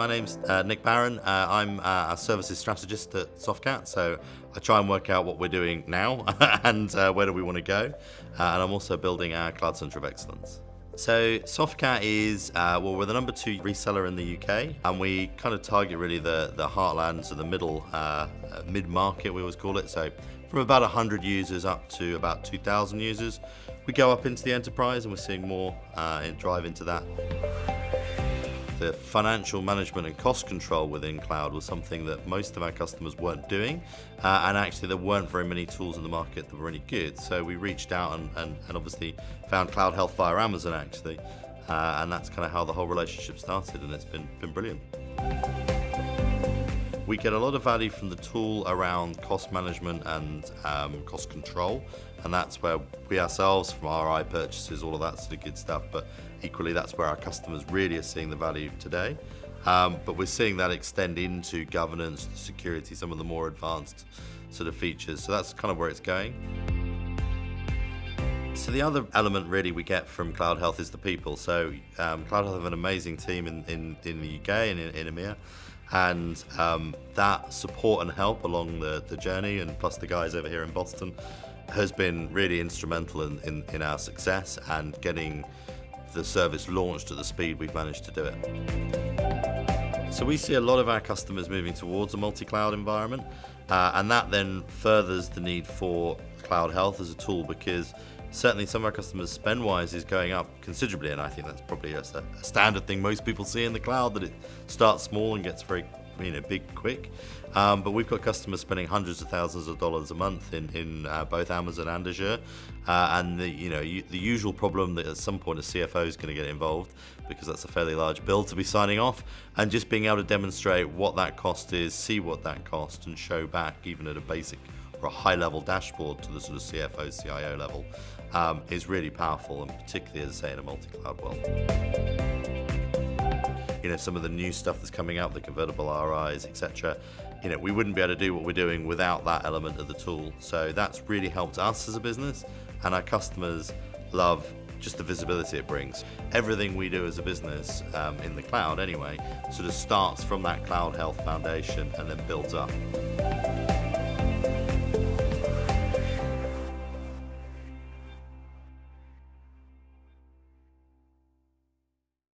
My name's uh, Nick Barron. Uh, I'm uh, a services strategist at Softcat, so I try and work out what we're doing now and uh, where do we want to go. Uh, and I'm also building our Cloud Center of Excellence. So Softcat is, uh, well, we're the number two reseller in the UK, and we kind of target really the, the heartlands of the middle, mid-market, we always call it. So from about 100 users up to about 2,000 users. We go up into the enterprise and we're seeing more drive into that the financial management and cost control within cloud was something that most of our customers weren't doing uh, and actually there weren't very many tools in the market that were any good so we reached out and, and, and obviously found CloudHealth via Amazon actually uh, and that's kind of how the whole relationship started and it's been, been brilliant. We get a lot of value from the tool around cost management and um, cost control, and that's where we ourselves, from RI purchases, all of that sort of good stuff, but equally that's where our customers really are seeing the value today. Um, but we're seeing that extend into governance, security, some of the more advanced sort of features. So that's kind of where it's going. So the other element really we get from CloudHealth is the people. So um, CloudHealth have an amazing team in, in, in the UK and in, in EMEA and um, that support and help along the, the journey and plus the guys over here in Boston has been really instrumental in, in, in our success and getting the service launched at the speed we've managed to do it. So we see a lot of our customers moving towards a multi-cloud environment uh, and that then furthers the need for CloudHealth as a tool because certainly some of our customers spend wise is going up considerably and I think that's probably a, a, standard thing most people see in the cloud that it starts small and gets very you know big quick. Um, but we've got customers spending hundreds of thousands of dollars a month in, in uh, both Amazon and Azure. Uh, and the you know the usual problem that at some point a CFO is going to get involved because that's a fairly large bill to be signing off and just being able to demonstrate what that cost is see what that cost and show back even at a basic high level dashboard to the sort of CFO, CIO level um, is really powerful and particularly as I say in a multi-cloud world. You know, some of the new stuff that's coming out, the convertible RIs, etc. You know, we wouldn't be able to do what we're doing without that element of the tool. So that's really helped us as a business and our customers love just the visibility it brings. Everything we do as a business, um, in the cloud anyway, sort of starts from that CloudHealth foundation and then builds up.